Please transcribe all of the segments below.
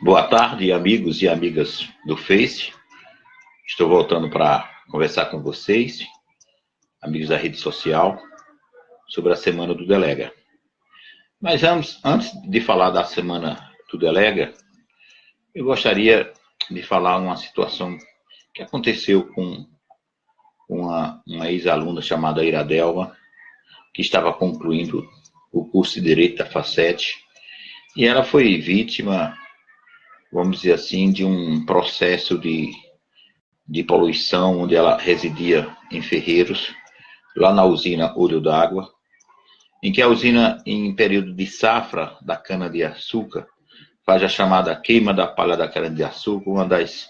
Boa tarde, amigos e amigas do Face. Estou voltando para conversar com vocês, amigos da rede social, sobre a Semana do Delega. Mas antes, de falar da Semana do Delega, eu gostaria de falar uma situação que aconteceu com uma, uma ex-aluna chamada Iradelma, que estava concluindo o curso de Direito da Facete, e ela foi vítima vamos dizer assim, de um processo de, de poluição, onde ela residia em Ferreiros, lá na usina Olho d'Água, em que a usina, em período de safra da cana-de-açúcar, faz a chamada queima da palha da cana-de-açúcar, uma das,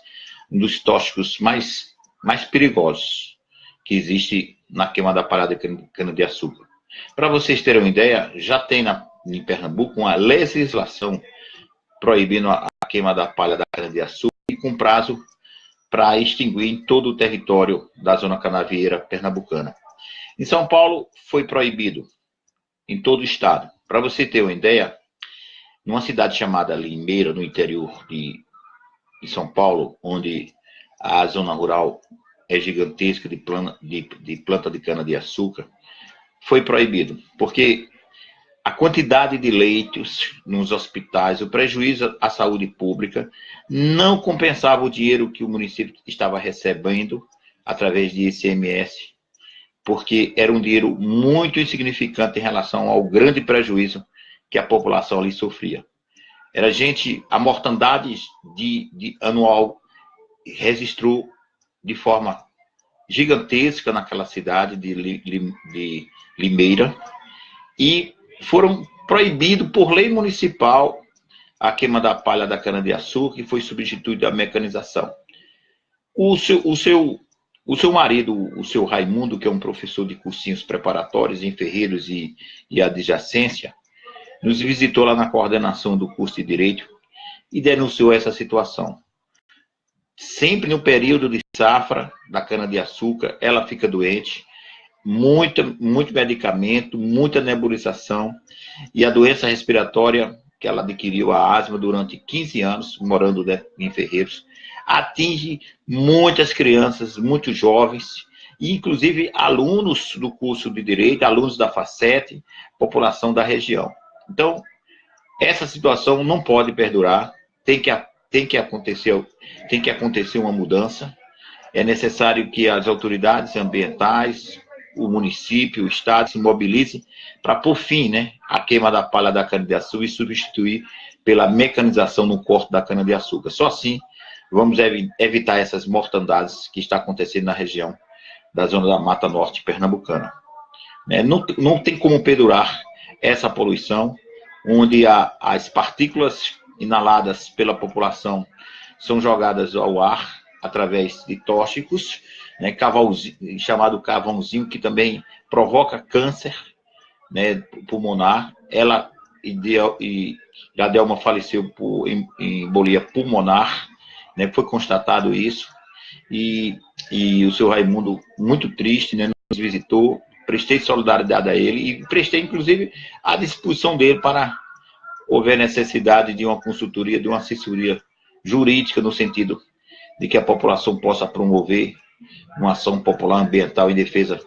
um dos tóxicos mais, mais perigosos que existe na queima da palha da cana-de-açúcar. Para vocês terem uma ideia, já tem na, em Pernambuco uma legislação proibindo a, queima da palha da cana-de-açúcar e com prazo para extinguir em todo o território da zona canavieira pernambucana. Em São Paulo, foi proibido em todo o estado. Para você ter uma ideia, numa cidade chamada Limeira, no interior de, de São Paulo, onde a zona rural é gigantesca de, plana, de, de planta de cana-de-açúcar, foi proibido, porque a quantidade de leitos nos hospitais, o prejuízo à saúde pública, não compensava o dinheiro que o município estava recebendo através de ICMS, porque era um dinheiro muito insignificante em relação ao grande prejuízo que a população ali sofria. Era gente, a mortandade de, de anual registrou de forma gigantesca naquela cidade de, de Limeira, e foram proibidos por lei municipal a queima da palha da cana-de-açúcar e foi substituída a mecanização. O seu, o, seu, o seu marido, o seu Raimundo, que é um professor de cursinhos preparatórios em Ferreiros e, e adjacência, nos visitou lá na coordenação do curso de Direito e denunciou essa situação. Sempre no período de safra da cana-de-açúcar, ela fica doente, muita, muito medicamento, muita nebulização. E a doença respiratória que ela adquiriu, a asma, durante 15 anos, morando em Ferreiros, atinge muitas crianças, muitos jovens, inclusive alunos do curso de Direito, alunos da FACET, população da região. Então, essa situação não pode perdurar, tem que, tem que, acontecer, tem que acontecer uma mudança, é necessário que as autoridades ambientais, o município, o Estado se mobilize para por fim né, a queima da palha da cana-de-açúcar e substituir pela mecanização no corte da cana-de-açúcar. Só assim vamos ev evitar essas mortandades que está acontecendo na região da zona da Mata Norte pernambucana. Né, não, não tem como perdurar essa poluição, onde a, as partículas inaladas pela população são jogadas ao ar através de tóxicos, né, chamado cavãozinho, que também provoca câncer né, pulmonar. Ela e Jadelma faleceu por embolia pulmonar, né, foi constatado isso. E, e o seu Raimundo, muito triste, né, nos visitou, prestei solidariedade a ele e prestei, inclusive, à disposição dele para houver necessidade de uma consultoria, de uma assessoria jurídica, no sentido de que a população possa promover uma ação popular ambiental em defesa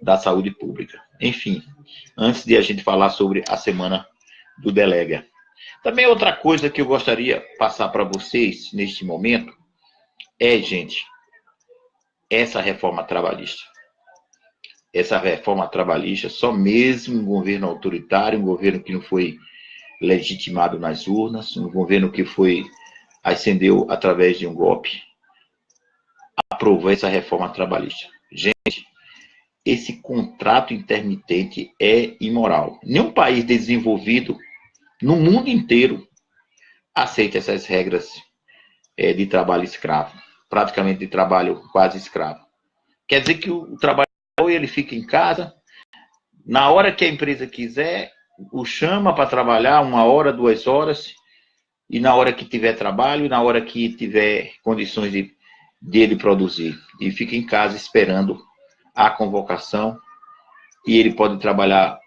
da saúde pública. Enfim, antes de a gente falar sobre a semana do Delega. Também outra coisa que eu gostaria de passar para vocês neste momento é, gente, essa reforma trabalhista. Essa reforma trabalhista, só mesmo um governo autoritário, um governo que não foi legitimado nas urnas, um governo que foi ascendeu através de um golpe, aprovou essa reforma trabalhista. Gente, esse contrato intermitente é imoral. Nenhum país desenvolvido no mundo inteiro aceita essas regras é, de trabalho escravo, praticamente de trabalho quase escravo. Quer dizer que o, trabalhador ele fica em casa, na hora que a empresa quiser, o chama para trabalhar uma hora, duas horas, e na hora que tiver trabalho, na hora que tiver condições de dele produzir e fica em casa esperando a convocação e ele pode trabalhar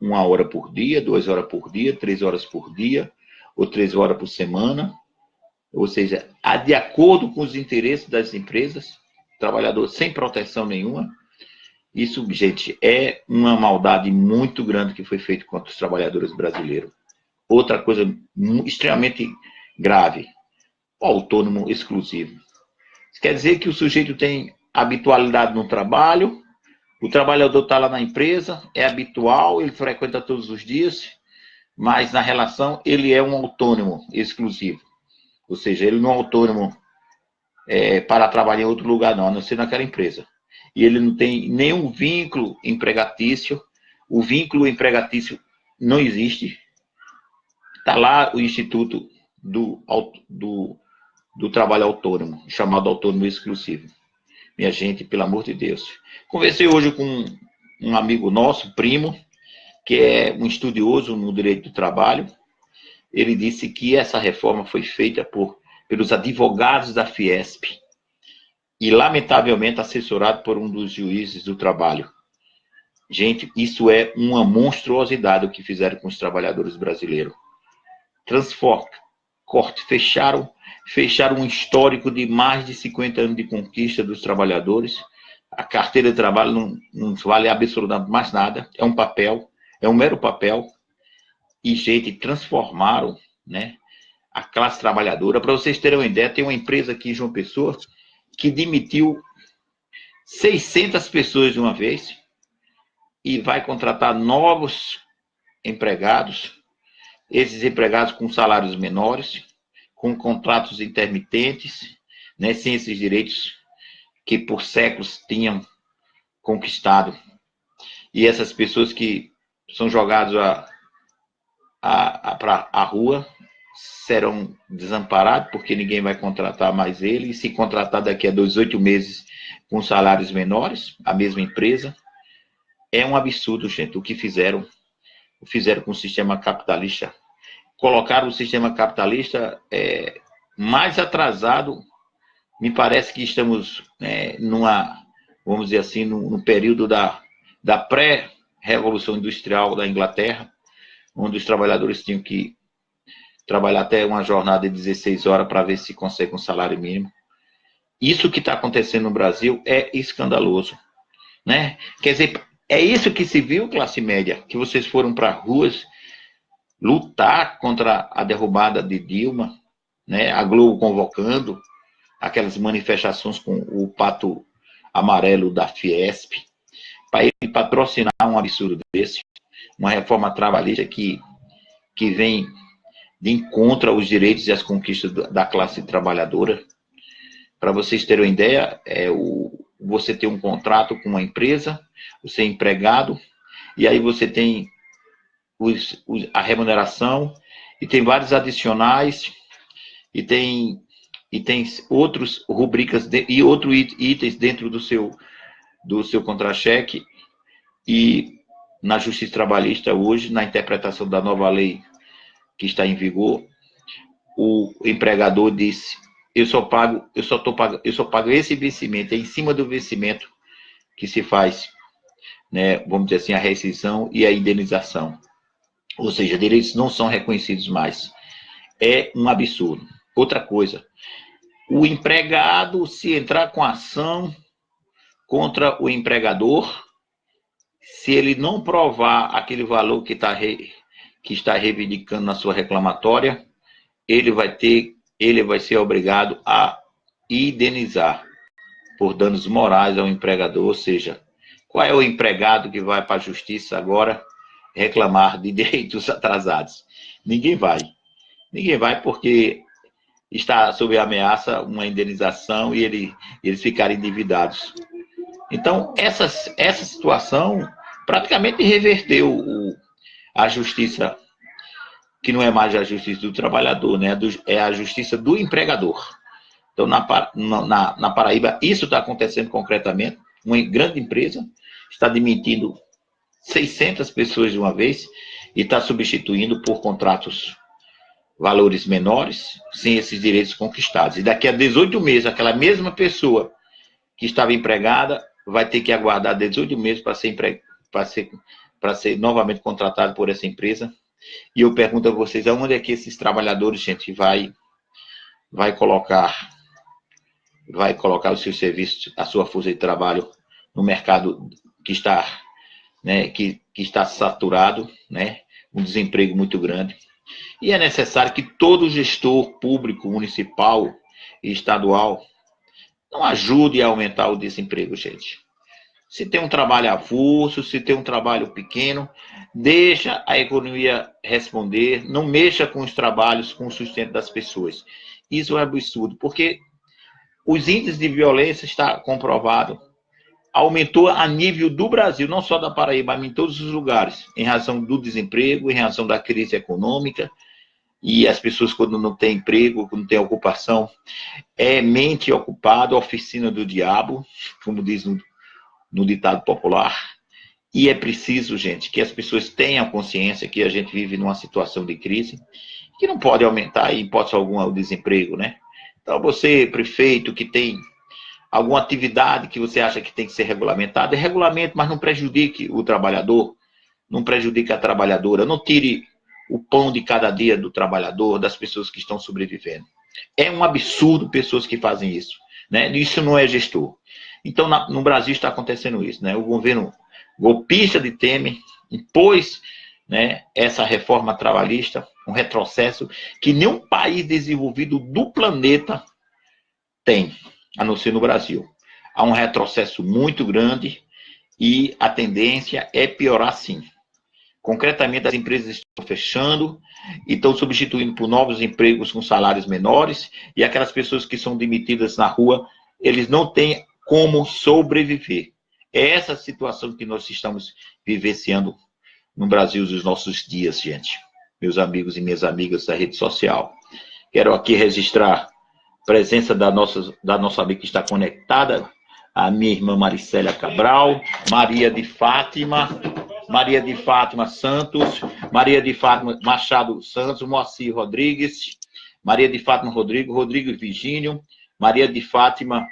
uma hora por dia, duas horas por dia, três horas por dia, ou três horas por semana, ou seja, de acordo com os interesses das empresas, trabalhador sem proteção nenhuma. Isso, gente, é uma maldade muito grande que foi feita contra os trabalhadores brasileiros. Outra coisa extremamente grave, o autônomo exclusivo. Quer dizer que o sujeito tem habitualidade no trabalho, o trabalhador está lá na empresa, é habitual, ele frequenta todos os dias, mas na relação ele é um autônomo exclusivo. Ou seja, ele não é autônomo é, para trabalhar em outro lugar, não, a não ser naquela empresa. E ele não tem nenhum vínculo empregatício, o vínculo empregatício não existe. Está lá o Instituto do, do, do Trabalho Autônomo, chamado Autônomo Exclusivo. Minha gente, pelo amor de Deus. Conversei hoje com um amigo nosso, primo, que é um estudioso no direito do trabalho. Ele disse que essa reforma foi feita por, pelos advogados da Fiesp e, lamentavelmente, assessorado por um dos juízes do trabalho. Gente, isso é uma monstruosidade o que fizeram com os trabalhadores brasileiros. Transforma, corte, fecharam, fecharam um histórico de mais de 50 anos de conquista dos trabalhadores. A carteira de trabalho não, não vale absolutamente mais nada, é um papel, é um mero papel. E, gente, transformaram né, a classe trabalhadora. Para vocês terem uma ideia, tem uma empresa aqui em João Pessoa que demitiu 600 pessoas de uma vez e vai contratar novos empregados esses empregados com salários menores, com contratos intermitentes, né, sem esses direitos que por séculos tinham conquistado. E essas pessoas que são jogadas a, a, a, a rua serão desamparados, porque ninguém vai contratar mais ele, e se contratar daqui a dois, oito meses com salários menores, a mesma empresa, é um absurdo, gente, o que fizeram fizeram com o sistema capitalista. Colocaram o sistema capitalista é, mais atrasado. Me parece que estamos é, numa, vamos dizer assim, no, no período da, da pré-revolução industrial da Inglaterra, onde os trabalhadores tinham que trabalhar até uma jornada de 16 horas para ver se consegue um salário mínimo. Isso que está acontecendo no Brasil é escandaloso. Né? Quer dizer, é isso que se viu, classe média, que vocês foram para ruas lutar contra a derrubada de Dilma, né? a Globo convocando aquelas manifestações com o pato amarelo da Fiesp, para ele patrocinar um absurdo desse, uma reforma trabalhista que, que vem de encontro aos direitos e às conquistas da classe trabalhadora. Para vocês terem uma ideia, é, o, você tem um contrato com uma empresa, você é empregado, e aí você tem os, os, a remuneração, e tem vários adicionais, e tem, e tem outros rubricas de, e outros itens dentro do seu, do seu contra-cheque, e na Justiça Trabalhista hoje, na interpretação da nova lei que está em vigor, o empregador disse, eu só pago, eu só tô pagando, eu só pago esse vencimento, é em cima do vencimento que se faz, né, vamos dizer assim, a rescisão e a indenização. Ou seja, direitos não são reconhecidos mais. É um absurdo. Outra coisa, o empregado, se entrar com ação contra o empregador, se ele não provar aquele valor que, tá re, que está reivindicando na sua reclamatória, ele vai ter ele vai ser obrigado a indenizar por danos morais ao empregador, ou seja, qual é o empregado que vai para a justiça agora reclamar de direitos atrasados? Ninguém vai. Ninguém vai porque está sob ameaça uma indenização e ele, eles ficarem endividados. Então, essa, essa situação praticamente reverteu o, a justiça que não é mais a justiça do trabalhador, né? é a justiça do empregador. Então, na, na, na Paraíba, isso está acontecendo concretamente. Uma grande empresa está demitindo 600 pessoas de uma vez e está substituindo por contratos valores menores, sem esses direitos conquistados. E daqui a 18 meses, aquela mesma pessoa que estava empregada vai ter que aguardar 18 meses para ser, empre... ser... ser novamente contratada por essa empresa E eu pergunto a vocês, aonde é que esses trabalhadores, gente, vai, vai colocar vai colocar os seus serviços, a sua força de trabalho no mercado que está, né, que, que está saturado, né, um desemprego muito grande. E é necessário que todo gestor público, municipal e estadual não ajude a aumentar o desemprego, gente. Se tem um trabalho avulso, se tem um trabalho pequeno, deixa a economia responder, não mexa com os trabalhos, com o sustento das pessoas. Isso é absurdo, porque os índices de violência está comprovado aumentou a nível do Brasil, não só da Paraíba, mas em todos os lugares, em razão do desemprego, em razão da crise econômica, e as pessoas quando não têm emprego, quando não têm ocupação, é mente ocupada, oficina do diabo, como diz no, no ditado popular, e é preciso, gente, que as pessoas tenham consciência que a gente vive numa situação de crise, que não pode aumentar, em hipótese alguma, o desemprego, né? Então, você, prefeito, que tem alguma atividade que você acha que tem que ser regulamentada, é regulamento, mas não prejudique o trabalhador, não prejudique a trabalhadora, não tire o pão de cada dia do trabalhador, das pessoas que estão sobrevivendo. É um absurdo pessoas que fazem isso. Né? Isso não é gestor. Então, na, no Brasil está acontecendo isso. Né? O governo golpista de Temer impôs né, essa reforma trabalhista, um retrocesso que nenhum país desenvolvido do planeta tem, a não ser no Brasil. Há um retrocesso muito grande e a tendência é piorar sim. Concretamente, as empresas estão fechando e estão substituindo por novos empregos com salários menores e aquelas pessoas que são demitidas na rua, eles não têm como sobreviver. É essa situação que nós estamos vivenciando no Brasil dos nossos dias, gente. Meus amigos e minhas amigas da rede social. Quero aqui registrar presença da nossa, da nossa amiga que está conectada, a minha irmã Maricélia Cabral, Maria de Fátima, Maria de Fátima Santos, Maria de Fátima Machado Santos, Moacir Rodrigues, Maria de Fátima Rodrigo, Rodrigo Virgínio, Maria de Fátima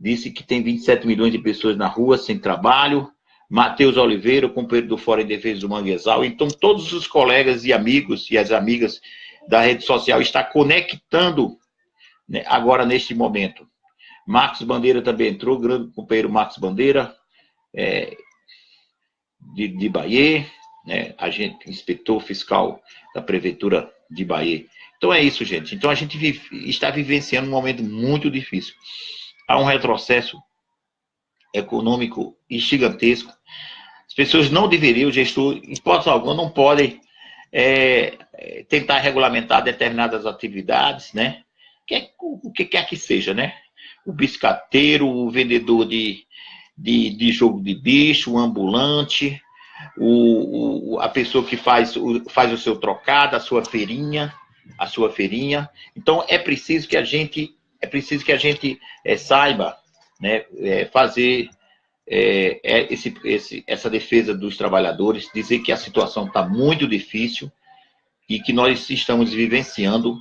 disse que tem 27 milhões de pessoas na rua sem trabalho, Matheus Oliveira, companheiro do Fórum em Defesa do Manguezal. Então, todos os colegas e amigos e as amigas da rede social estão conectando né, agora neste momento. Marcos Bandeira também entrou, grande companheiro Marcos Bandeira, é, de, de Bahia, né, agente, inspetor fiscal da Prefeitura de Bahia. Então é isso, gente. Então a gente vive, está vivenciando um momento muito difícil. Há um retrocesso econômico gigantesco. As pessoas não deveriam, o gestor, em hipótese alguma, não podem é, tentar regulamentar determinadas atividades, né? Que, o que quer que seja, né? O biscateiro, o vendedor de, de, de jogo de bicho, o ambulante, o, o, a pessoa que faz o, faz o seu trocado, a sua feirinha, a sua feirinha. Então, é preciso que a gente, é preciso que a gente é, saiba né, é, fazer é, é, esse, esse, essa defesa dos trabalhadores, dizer que a situação está muito difícil e que nós estamos vivenciando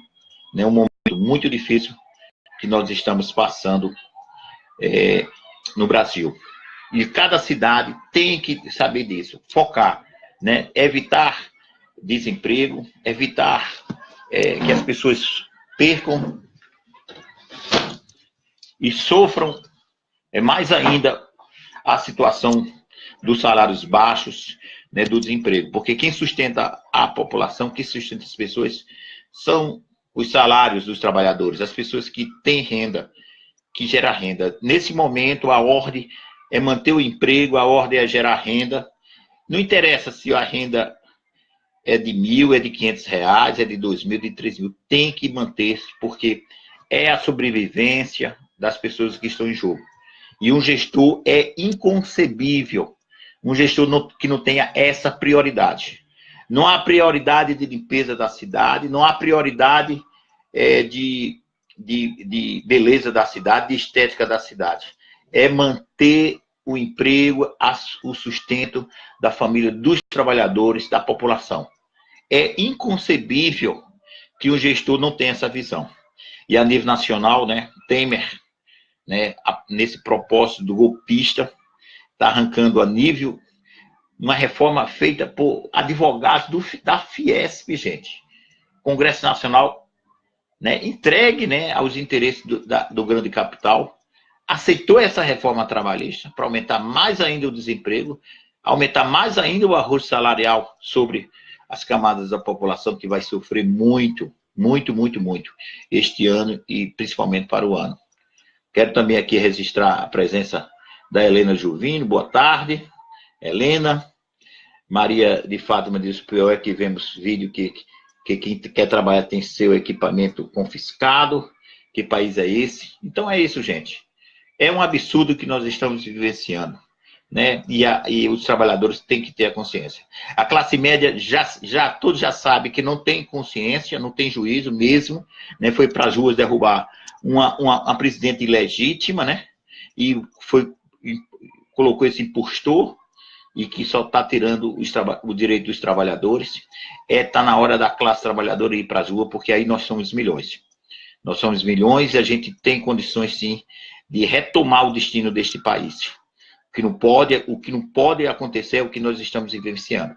né, um momento muito difícil que nós estamos passando é, no Brasil. E cada cidade tem que saber disso, focar, né, evitar desemprego, evitar é, que as pessoas percam e sofram é mais ainda a situação dos salários baixos, né, do desemprego. Porque quem sustenta a população, quem sustenta as pessoas, são os salários dos trabalhadores, as pessoas que têm renda, que geram renda. Nesse momento, a ordem é manter o emprego, a ordem é gerar renda. Não interessa se a renda é de mil, é de quinhentos reais, é de dois mil, de três mil. Tem que manter, porque é a sobrevivência das pessoas que estão em jogo. E um gestor é inconcebível, um gestor que não tenha essa prioridade. Não há prioridade de limpeza da cidade, não há prioridade é, de, de, de beleza da cidade, de estética da cidade. É manter o emprego, o sustento da família, dos trabalhadores, da população. É inconcebível que um gestor não tenha essa visão. E a nível nacional, né, Temer né, nesse propósito do golpista, está arrancando a nível uma reforma feita por advogados do, da Fiesp, gente. Congresso Nacional né, entregue né, aos interesses do, da, do grande capital, aceitou essa reforma trabalhista para aumentar mais ainda o desemprego, aumentar mais ainda o arroz salarial sobre as camadas da população que vai sofrer muito, muito, muito, muito este ano e principalmente para o ano. Quero também aqui registrar a presença da Helena Juvino. Boa tarde, Helena. Maria de Fátima diz: o pior é que vemos vídeo que, que quem quer trabalhar tem seu equipamento confiscado. Que país é esse? Então é isso, gente. É um absurdo que nós estamos vivenciando. Né? E, a, e, os trabalhadores têm que ter a consciência. A classe média já, já todos já sabe que não tem consciência, não tem juízo mesmo, né? Foi para as ruas derrubar uma, uma, uma presidente ilegítima, né? E foi colocou esse impostor e que só está tirando o direito dos trabalhadores. É tá na hora da classe trabalhadora ir para as ruas, porque aí nós somos milhões. Nós somos milhões e a gente tem condições sim de retomar o destino deste país. O que não pode, o que não pode acontecer é o que nós estamos vivenciando.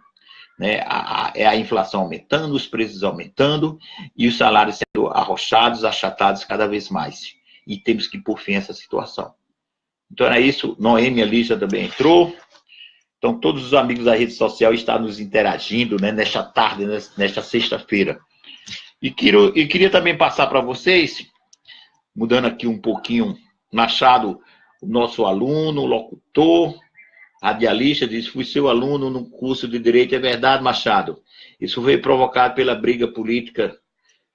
Né? A, é a inflação aumentando, os preços aumentando e os salários sendo arrochados, achatados cada vez mais. E temos que pôr fim a essa situação. Então era isso. Noemi Lígia também entrou. Então todos os amigos da rede social estão nos interagindo né, nesta tarde, nesta sexta-feira. E, quero, e queria também passar para vocês, mudando aqui um pouquinho, Machado, o nosso aluno, locutor, radialista, diz, fui seu aluno no curso de Direito. É verdade, Machado. Isso foi provocado pela briga política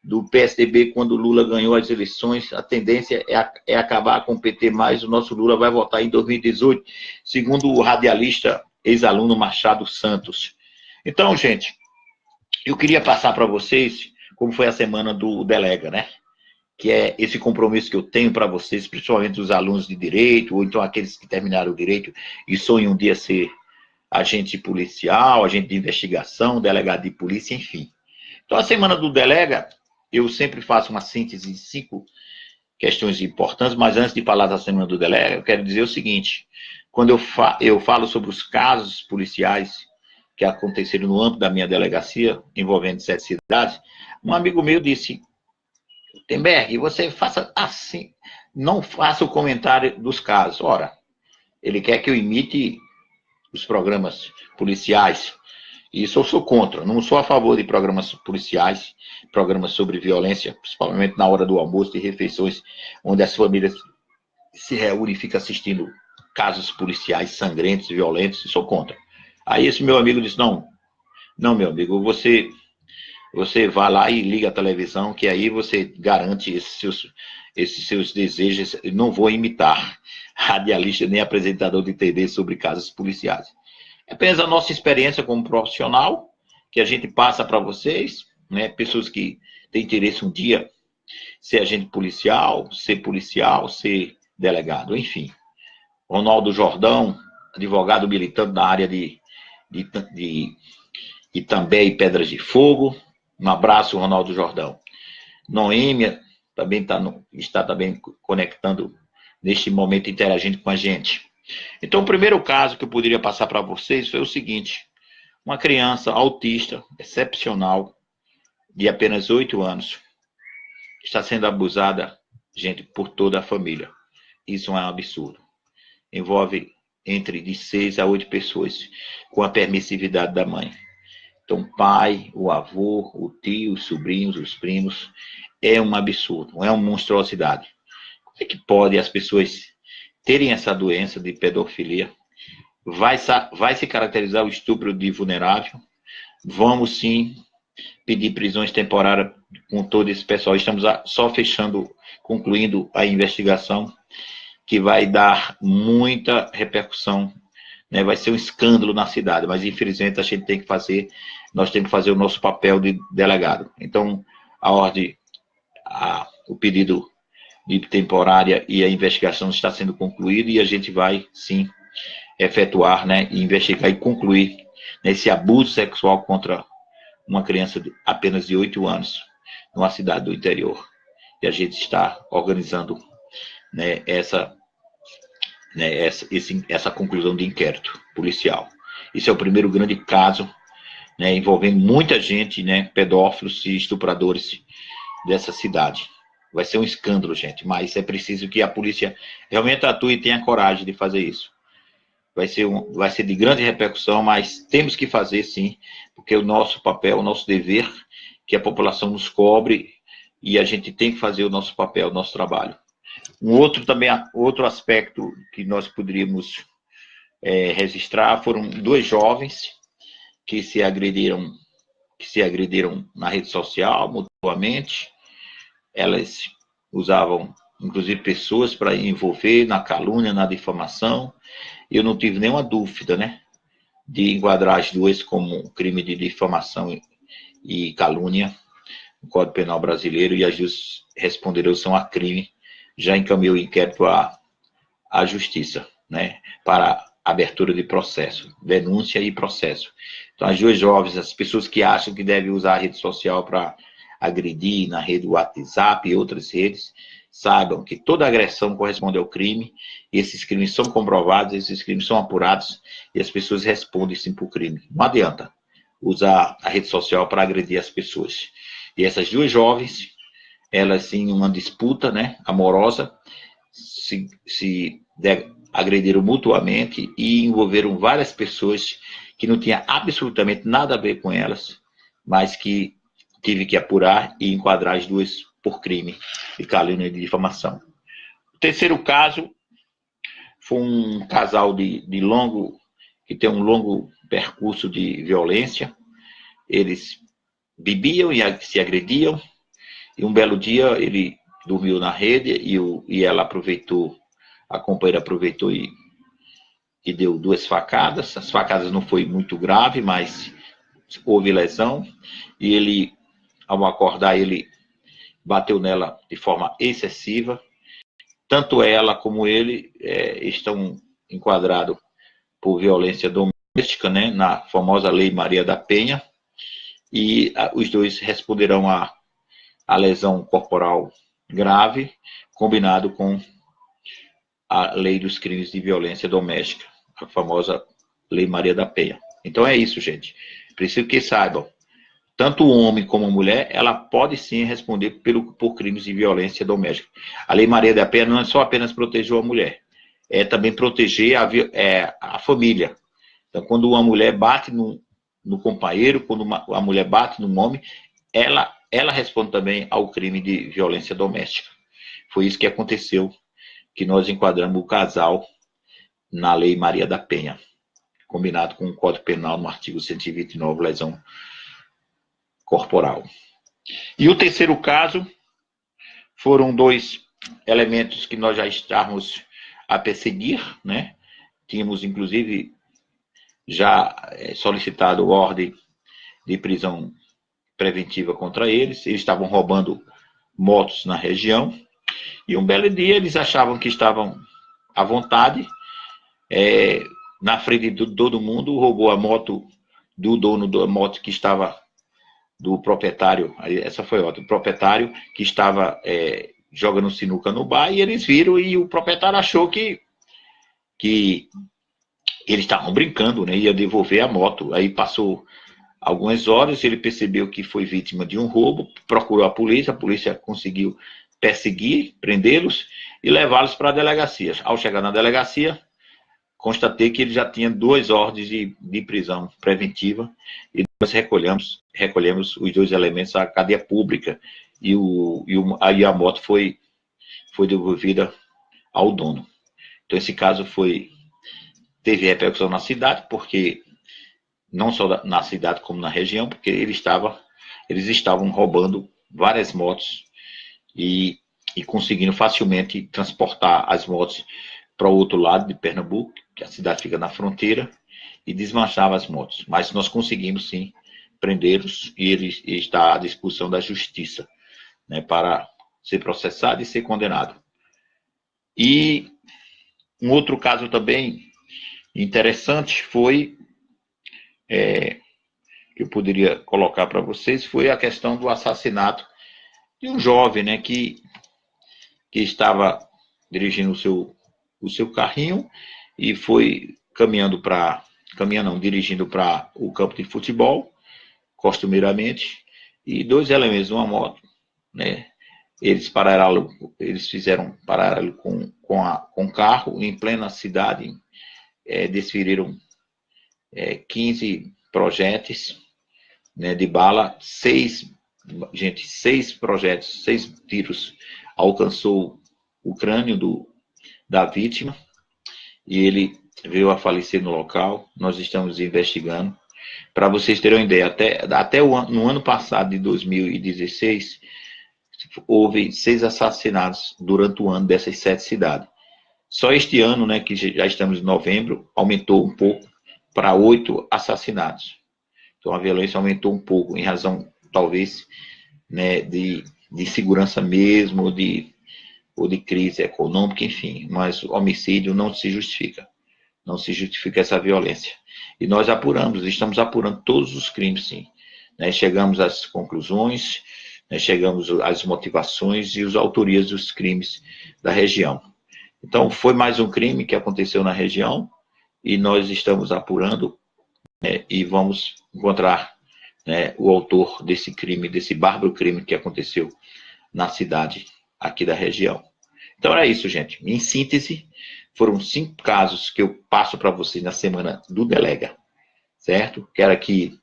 do PSDB quando Lula ganhou as eleições, a tendência é, é acabar com o PT mais, o nosso Lula vai votar em 2018, segundo o radialista ex-aluno Machado Santos. Então, gente, eu queria passar para vocês como foi a semana do Delega, né? Que é esse compromisso que eu tenho para vocês, principalmente os alunos de direito, ou então aqueles que terminaram o direito e sonham um dia ser agente policial, agente de investigação, delegado de polícia, enfim. Então, a semana do Delega eu sempre faço uma síntese de cinco questões importantes, mas antes de falar da semana do delega, eu quero dizer o seguinte: quando eu, fa eu falo sobre os casos policiais que aconteceram no âmbito da minha delegacia, envolvendo sete cidades, um amigo meu disse: Temberg, você faça assim, não faça o comentário dos casos. Ora, ele quer que eu imite os programas policiais isso eu sou contra. Não sou a favor de programas policiais, programas sobre violência, principalmente na hora do almoço e refeições, onde as famílias se reúnem e ficam assistindo casos policiais sangrentos, violentos. Sou contra. Aí esse meu amigo disse, não, não, meu amigo, você você vai lá e liga a televisão, que aí você garante esses seus, esses seus desejos. não vou imitar radialista nem apresentador de TV sobre casos policiais. É apenas a nossa experiência como profissional, que a gente passa para vocês, né? pessoas que têm interesse um dia ser agente policial, ser policial, ser delegado, enfim. Ronaldo Jordão, advogado militante na área de, de, de Itambé e Pedras de Fogo. Um abraço, Ronaldo Jordão. Noêmia também tá no, está também conectando neste momento, interagindo com a gente. Então, o primeiro caso que eu poderia passar para vocês foi o seguinte: uma criança autista, excepcional, de apenas 8 anos, está sendo abusada, gente, por toda a família. Isso é um absurdo. Envolve entre de 6 a 8 pessoas, com a permissividade da mãe. Então, pai, o avô, o tio, os sobrinhos, os primos, é um absurdo, é uma monstruosidade. Como é que pode as pessoas terem essa doença de pedofilia, vai, vai se caracterizar o estupro de vulnerável. Vamos sim pedir prisões temporárias com todo esse pessoal. Estamos só fechando, concluindo a investigação, que vai dar muita repercussão, né? vai ser um escândalo na cidade, mas infelizmente a gente tem que fazer, nós temos que fazer o nosso papel de delegado. Então, a ordem, a, o pedido de temporária e a investigação está sendo concluída e a gente vai, sim, efetuar, né, investigar e concluir nesse abuso sexual contra uma criança de apenas de 8 anos, numa cidade do interior. E a gente está organizando né, essa, né, essa, esse, essa conclusão de inquérito policial. Isso é o primeiro grande caso, né, envolvendo muita gente, né, pedófilos e estupradores dessa cidade. Vai ser um escândalo, gente, mas é preciso que a polícia realmente atue e tenha coragem de fazer isso. Vai ser, um, vai ser de grande repercussão, mas temos que fazer sim, porque o nosso papel, o nosso dever, que a população nos cobre e a gente tem que fazer o nosso papel, o nosso trabalho. Um outro também, outro aspecto que nós poderíamos é, registrar foram dois jovens que se agrediram, que se agrediram na rede social mutuamente. Elas usavam, inclusive, pessoas para envolver na calúnia, na difamação. Eu não tive nenhuma dúvida, né, de enquadrar as duas como crime de difamação e calúnia no Código Penal Brasileiro e as duas responderão são a crime já encaminhou o inquérito à, à justiça, né, para abertura de processo, denúncia e processo. Então, as duas jovens, as pessoas que acham que devem usar a rede social para agredir na rede WhatsApp e outras redes, saibam que toda agressão corresponde ao crime, e esses crimes são comprovados, esses crimes são apurados, e as pessoas respondem sim por crime. Não adianta usar a rede social para agredir as pessoas. E essas duas jovens elas em uma disputa né, amorosa se, se agrediram mutuamente e envolveram várias pessoas que não tinha absolutamente nada a ver com elas, mas que tive que apurar e enquadrar as duas por crime de calúnia e de difamação. O terceiro caso foi um casal de, de longo, que tem um longo percurso de violência. Eles bebiam e se agrediam, e um belo dia ele dormiu na rede e, o, e ela aproveitou, a companheira aproveitou e, e deu duas facadas. As facadas não foi muito grave, mas houve lesão. E ele, ao acordar, ele bateu nela de forma excessiva. Tanto ela como ele é, estão enquadrados por violência doméstica, né, na famosa Lei Maria da Penha, e os dois responderão a a lesão corporal grave, combinado com a lei dos crimes de violência doméstica, a famosa Lei Maria da Penha. Então é isso, gente. Preciso que saibam, tanto o homem como a mulher, ela pode sim responder pelo, por crimes de violência doméstica. A Lei Maria da Penha não é só apenas proteger a mulher, é também proteger a, é, a família. Então, quando uma mulher bate no, no companheiro, quando uma, a mulher bate no homem, ela ela responde também ao crime de violência doméstica. Foi isso que aconteceu, que nós enquadramos o casal na Lei Maria da Penha, combinado com o Código Penal no artigo 129, lesão corporal. E o terceiro caso foram dois elementos que nós já estávamos a perseguir, né? Tínhamos, inclusive, já eh, solicitado ordem de prisão preventiva contra eles. Eles estavam roubando motos na região. E um belo dia eles achavam que estavam à vontade. É, na frente de todo mundo, roubou a moto do dono da moto que estava do proprietário, essa foi outra, o proprietário que estava é, jogando sinuca no bar e eles viram e o proprietário achou que, que eles estavam brincando, né, ia devolver a moto. Aí passou algumas horas, ele percebeu que foi vítima de um roubo, procurou a polícia, a polícia conseguiu perseguir, prendê-los e levá-los para a delegacia. Ao chegar na delegacia, constatei que ele já tinha duas ordens de, de prisão preventiva e nós recolhemos, recolhemos os dois elementos à cadeia pública e, o, e o, aí a moto foi, foi devolvida ao dono. Então esse caso foi teve repercussão na cidade, porque não só na cidade como na região, porque ele estava, eles estavam roubando várias motos e, e conseguindo facilmente transportar as motos para o outro lado de Pernambuco, que a cidade fica na fronteira, e desmanchava as motos. Mas nós conseguimos sim prendê-los e ele está à disposição da justiça né, para ser processado e ser condenado. E um outro caso também interessante foi é, que eu poderia colocar para vocês foi a questão do assassinato de um jovem, né, que, que estava dirigindo o seu, o seu carrinho e foi caminhando para caminhando não, dirigindo para o campo de futebol, costumeiramente, e dois elementos, uma moto, né? Eles pararam, eles fizeram paralelo com, com, com carro em plena cidade, é, desferiram é, 15 projéteis né, de bala, seis, gente, seis projetos, seis tiros alcançou o crânio do, da vítima e ele veio a falecer no local. Nós estamos investigando. Para vocês terem uma ideia, até, até o, no ano passado, de 2016, houve seis assassinatos durante o ano dessas sete cidades. Só este ano, né, que já estamos em novembro, aumentou um pouco para oito assassinatos. Então a violência aumentou um pouco em razão, talvez, né, de, de segurança mesmo, de, ou de crise econômica, enfim. Mas o homicídio não se justifica. Não se justifica essa violência. E nós apuramos, estamos apurando todos os crimes, sim. Né, chegamos às conclusões, né, chegamos às motivações e as autorias dos crimes da região. Então, foi mais um crime que aconteceu na região e nós estamos apurando né, e vamos encontrar né, o autor desse crime, desse bárbaro crime que aconteceu na cidade aqui da região. Então era isso, gente. Em síntese, foram cinco casos que eu passo para vocês na semana do Delega, certo? Quero aqui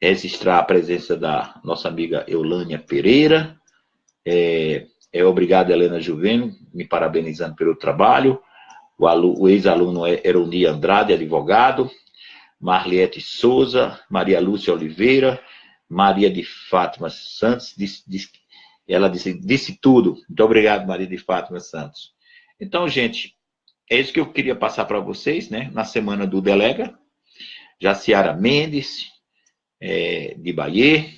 registrar a presença da nossa amiga Eulânia Pereira. É, é obrigado, Helena Juveno, me parabenizando pelo trabalho. O, o ex-aluno é Eroni Andrade, advogado. Marliette Souza, Maria Lúcia Oliveira, Maria de Fátima Santos, ela disse, disse tudo. Muito obrigado, Maria de Fátima Santos. Então, gente, é isso que eu queria passar para vocês, né? Na semana do Delega. Jaciara Mendes, é, de Bahia.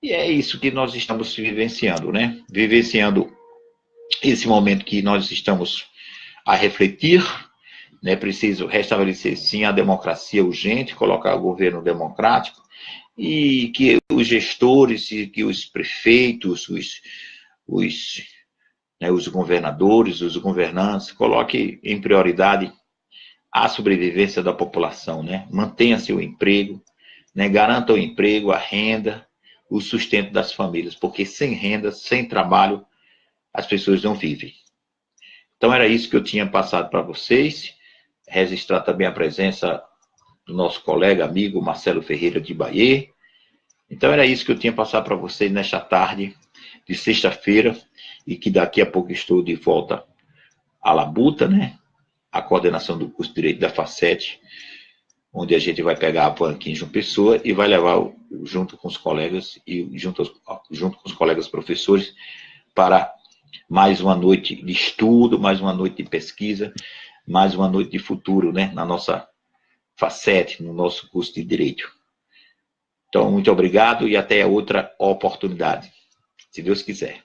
E é isso que nós estamos vivenciando, né? Vivenciando esse momento que nós estamos a refletir, né? Preciso restabelecer, sim, a democracia urgente, colocar o governo democrático e que os gestores, e que os prefeitos, os, os, né, os governadores, os governantes, coloquem em prioridade a sobrevivência da população, né? Mantenha seu emprego, né, garanta o emprego, a renda, o sustento das famílias, porque sem renda, sem trabalho, as pessoas não vivem. Então era isso que eu tinha passado para vocês, registrar também a presença do nosso colega, amigo Marcelo Ferreira de Bahia. Então era isso que eu tinha passado para vocês nesta tarde de sexta-feira, e que daqui a pouco estou de volta à Labuta, né? A coordenação do curso de Direito da Facete, onde a gente vai pegar a van aqui em João Pessoa e vai levar junto com os colegas e junto, junto com os colegas professores para mais uma noite de estudo, mais uma noite de pesquisa, mais uma noite de futuro, né, na nossa facete, no nosso curso de Direito. Então, muito obrigado e até outra oportunidade, se Deus quiser.